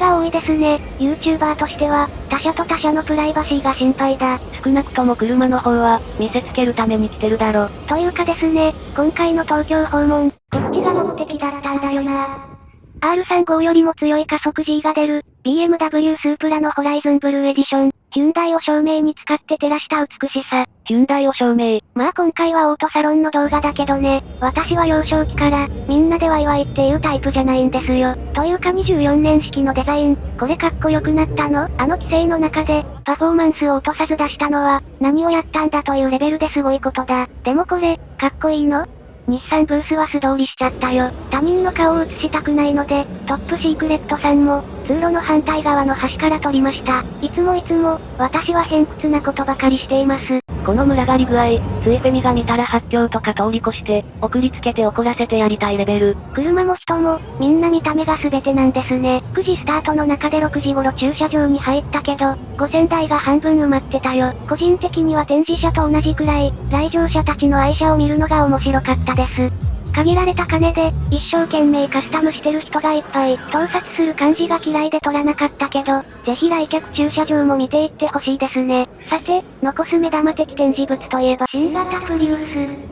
が多いですね。YouTuber としては、他社と他社のプライバシーが心配だ。少なくとも車の方は、見せつけるために来てるだろ。というかですね、今回の東京訪問、こっちが目的だったんだよな。R35 よりも強い加速 G が出る、BMW スープラのホライズンブルーエディション、ヒュンダイを照明に使って照らした美しさ。ヒュンダイを照明。まあ今回はオートサロンの動画だけどね、私は幼少期から、みんなでワイワイっていうタイプじゃないんですよ。というか24年式のデザイン、これかっこよくなったの？あの規制の中で、パフォーマンスを落とさず出したのは、何をやったんだというレベルですごいことだ。でもこれ、かっこいいの？日産ブースは素通りしちゃったよ。他人の顔を映したくないので、トップシークレットさんも、通路の反対側の端から撮りました。いつもいつも、私は偏屈なことばかりしています。この群がり具合、ついフェミが見たら発狂とか通り越して、送りつけて怒らせてやりたいレベル。車も人も、みんな見た目が全てなんですね。9時スタートの中で6時頃駐車場に入ったけど、5000台が半分埋まってたよ。個人的には展示車と同じくらい、来場者たちの愛車を見るのが面白かったです。限られた金で、一生懸命カスタムしてる人がいっぱい、盗撮する感じが嫌いで撮らなかったけど、ぜひ来客駐車場も見ていってほしいですね。さて、残す目玉的展示物といえば新型プリウス。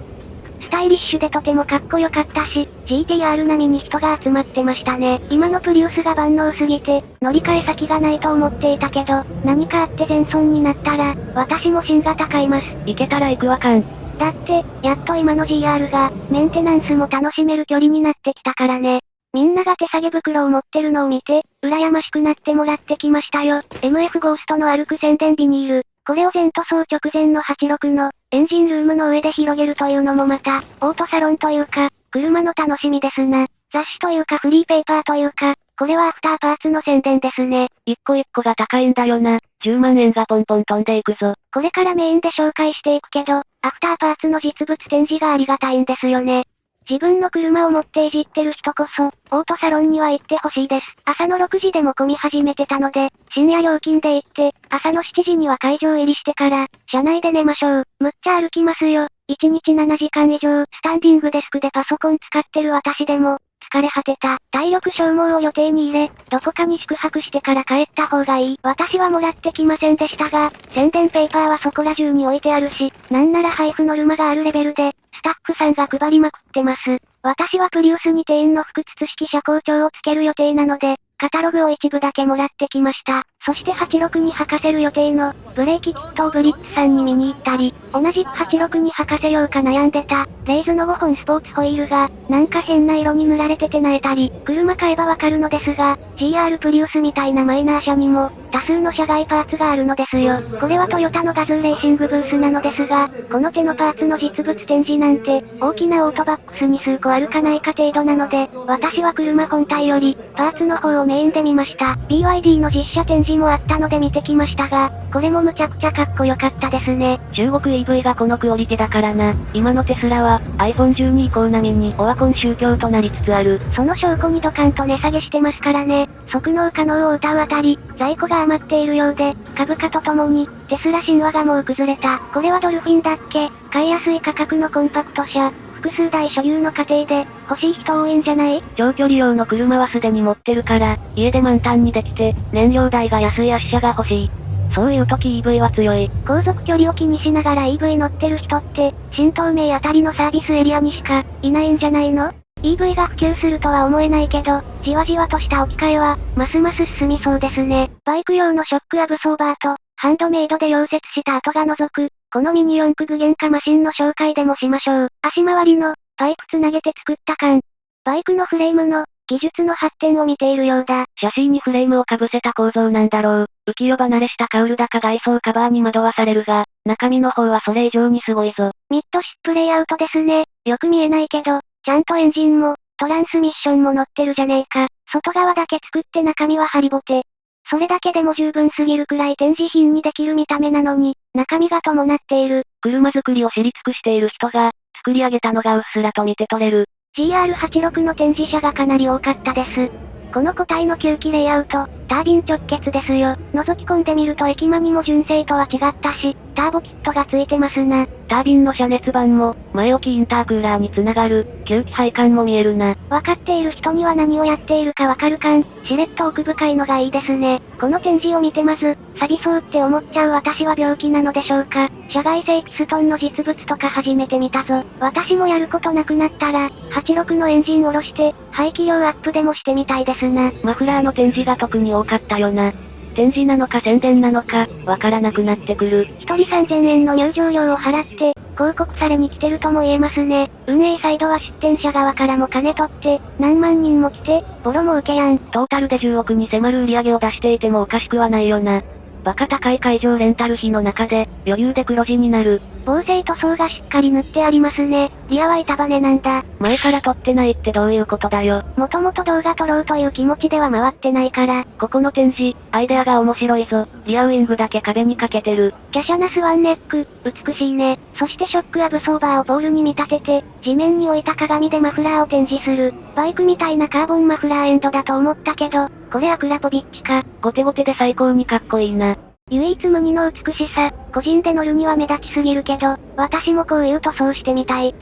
スタイリッシュでとてもかっこよかったし、GTR 並みに人が集まってましたね。今のプリウスが万能すぎて、乗り換え先がないと思っていたけど、何かあって全損になったら、私も新型買います。行けたら行くわかん。だって、やっと今の GR が、メンテナンスも楽しめる距離になってきたからね。みんなが手提げ袋を持ってるのを見て、羨ましくなってもらってきましたよ。MF ゴーストの歩く宣伝ビニール。これを全塗装直前の86の、エンジンルームの上で広げるというのもまた、オートサロンというか、車の楽しみですな。雑誌というかフリーペーパーというか、これはアフターパーツの宣伝ですね。一個一個が高いんだよな。10万円がポンポン飛んでいくぞ。これからメインで紹介していくけど、アフターパーツの実物展示がありがたいんですよね。自分の車を持っていじってる人こそ、オートサロンには行ってほしいです。朝の6時でも混み始めてたので、深夜料金で行って、朝の7時には会場入りしてから、車内で寝ましょう。むっちゃ歩きますよ。1日7時間以上、スタンディングデスクでパソコン使ってる私でも、疲れ果てた。体力消耗を予定に入れ、どこかに宿泊してから帰った方がいい。私はもらってきませんでしたが、宣伝ペーパーはそこら中に置いてあるし、なんなら配布ノルマがあるレベルで、スタッフさんが配りまくってます。私はプリウスに店員の複筒式車高調をつける予定なので、カタログを一部だけもらってきました。そして86に履かせる予定の、ブレーキキットをブリッツさんに見に行ったり、同じく86に履かせようか悩んでた、レイズの5本スポーツホイールが、なんか変な色に塗られててなえたり、車買えばわかるのですが、GR プリウスみたいなマイナー車にも、多数の車外パーツがあるのですよ。これはトヨタのガズーレーシングブースなのですが、この手のパーツの実物展示なんて、大きなオートバックスに数個あるかないか程度なので、私は車本体より、パーツの方をメインで見ました。BYD の実写展示もあったので見てきましたが、これもむちゃくちゃかっこよかったですね。中国 EV がこのクオリティだからな。今のテスラは、iPhone12 以降並みにオワコン宗教となりつつある。その証拠にドカンと値下げしてますからね。即納可能を歌うあたり、在庫が余っているようで、株価とともに、テスラ神話がもう崩れた。これはドルフィンだっけ？買いやすい価格のコンパクト車。複数台所有の家庭で、欲しい人多いんじゃない？長距離用の車はすでに持ってるから、家で満タンにできて、燃料代が安い圧車が欲しい。そういう時 EV は強い。航続距離を気にしながら EV 乗ってる人って、新東名あたりのサービスエリアにしか、いないんじゃないの？EV が普及するとは思えないけど、じわじわとした置き換えは、ますます進みそうですね。バイク用のショックアブソーバーと、ハンドメイドで溶接した跡が除く、このミニ四駆具現化マシンの紹介でもしましょう。足回りの、パイプつなげて作った缶。バイクのフレームの、技術の発展を見ているようだ。シャシーにフレームを被せた構造なんだろう。浮世離れしたカウル高外装カバーに惑わされるが、中身の方はそれ以上にすごいぞ。ミッドシップレイアウトですね。よく見えないけど、ちゃんとエンジンも、トランスミッションも乗ってるじゃねえか。外側だけ作って中身はハリボテ。それだけでも十分すぎるくらい展示品にできる見た目なのに、中身が伴っている。車作りを知り尽くしている人が、作り上げたのがうっすらと見て取れる。GR86 の展示車がかなり多かったです。この個体の吸気レイアウト、タービン直結ですよ。覗き込んでみると駅間にも純正とは違ったし、ターボキットがついてますな。タービンの遮熱板も、前置きインタークーラーにつながる、吸気配管も見えるな。わかっている人には何をやっているかわかるかん。しれっと奥深いのがいいですね。この展示を見てまず、錆びそうって思っちゃう私は病気なのでしょうか。社外製ピストンの実物とか初めて見たぞ。私もやることなくなったら、86のエンジン下ろして、排気量アップでもしてみたいですな。マフラーの展示が特に多かったよな。展示なのか宣伝なのか、わからなくなってくる。一人3000円の入場料を払って、広告されに来てるとも言えますね。運営サイドは出店者側からも金取って、何万人も来て、ボロも受けやん。トータルで10億に迫る売り上げを出していてもおかしくはないよな。バカ高い会場レンタル費の中で、余裕で黒字になる。防水塗装がしっかり塗ってありますね。リアは板バネなんだ。前から撮ってないってどういうことだよ。もともと動画撮ろうという気持ちでは回ってないから。ここの展示、アイデアが面白いぞ。リアウィングだけ壁にかけてる。華奢なスワンネック、美しいね。そしてショックアブソーバーをポールに見立てて、地面に置いた鏡でマフラーを展示する。バイクみたいなカーボンマフラーエンドだと思ったけど、これアクラポビッチか。ゴテゴテで最高にかっこいいな。唯一無二の美しさ、個人で乗るには目立ちすぎるけど、私もこういう塗装してみたい。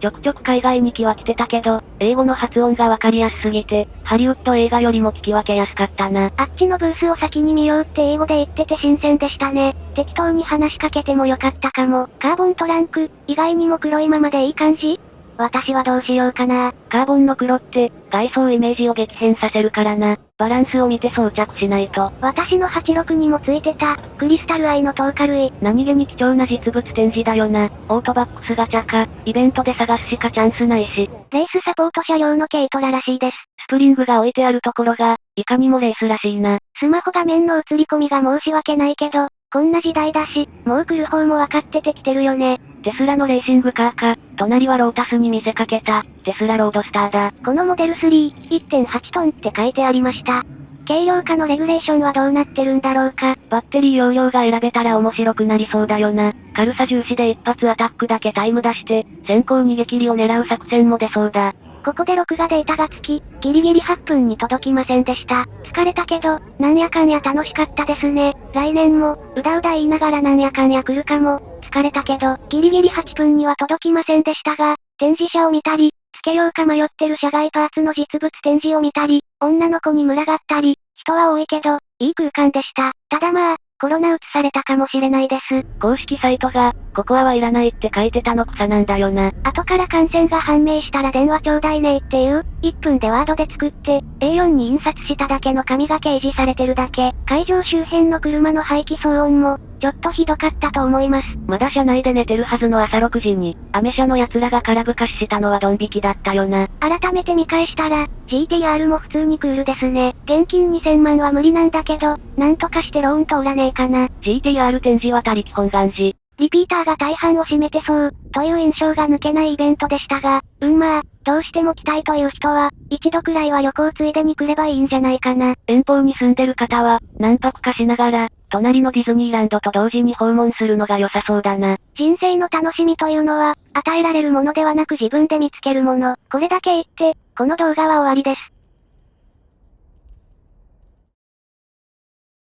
ちょくちょく海外に来は来てたけど、英語の発音がわかりやすすぎて、ハリウッド映画よりも聞き分けやすかったな。あっちのブースを先に見ようって英語で言ってて新鮮でしたね。適当に話しかけてもよかったかも。カーボントランク、意外にも黒いままでいい感じ？私はどうしようかな。カーボンの黒って、外装イメージを激変させるからな。バランスを見て装着しないと。私の86にもついてた、クリスタルアイのトーカ類。何気に貴重な実物展示だよな。オートバックスガチャか、イベントで探すしかチャンスないし。レースサポート車両の軽トラらしいです。スプリングが置いてあるところが、いかにもレースらしいな。スマホ画面の映り込みが申し訳ないけど、こんな時代だし、もう来る方も分かっててきてるよね。テスラのレーシングカーか、隣はロータスに見せかけた、テスラロードスターだ。このモデル3、1.8トンって書いてありました。軽量化のレギュレーションはどうなってるんだろうか。バッテリー容量が選べたら面白くなりそうだよな。軽さ重視で一発アタックだけタイム出して、先行逃げ切りを狙う作戦も出そうだ。ここで録画データがつき、ギリギリ8分に届きませんでした。疲れたけど、なんやかんや楽しかったですね。来年も、うだうだ言いながらなんやかんや来るかも。疲れたけど、ギリギリ8分には届きませんでしたが、展示車を見たり、つけようか迷ってる車外パーツの実物展示を見たり、女の子に群がったり、人は多いけど、いい空間でした。ただまあ、コロナ移されたかもしれないです。公式サイトが、ここはいらないって書いてたの草なんだよな。後から感染が判明したら電話ちょうだいねっていう、1分でワードで作って、A4 に印刷しただけの紙が掲示されてるだけ。会場周辺の車の排気騒音も、ちょっとひどかったと思います。まだ車内で寝てるはずの朝6時に、アメ車の奴らが空ぶかししたのはドン引きだったよな。改めて見返したら、GTR も普通にクールですね。現金2000万は無理なんだけど、なんとかしてローン通らねえかな。GTR 展示は他力本願寺。リピーターが大半を占めてそう、という印象が抜けないイベントでしたが、うんまあ、どうしても来たいという人は、一度くらいは旅行ついでに来ればいいんじゃないかな。遠方に住んでる方は、何泊かしながら、隣のディズニーランドと同時に訪問するのが良さそうだな。人生の楽しみというのは、与えられるものではなく自分で見つけるもの。これだけ言って、この動画は終わりです。